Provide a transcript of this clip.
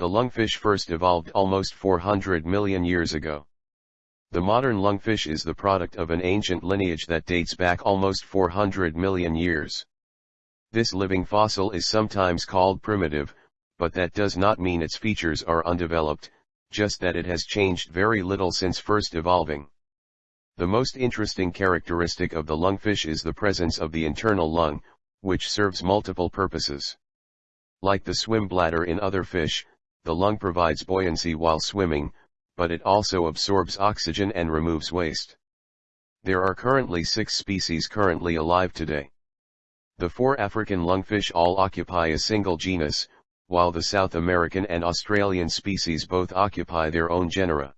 The lungfish first evolved almost 400 million years ago. The modern lungfish is the product of an ancient lineage that dates back almost 400 million years. This living fossil is sometimes called primitive, but that does not mean its features are undeveloped, just that it has changed very little since first evolving. The most interesting characteristic of the lungfish is the presence of the internal lung, which serves multiple purposes. Like the swim bladder in other fish, the lung provides buoyancy while swimming, but it also absorbs oxygen and removes waste. There are currently six species currently alive today. The four African lungfish all occupy a single genus, while the South American and Australian species both occupy their own genera.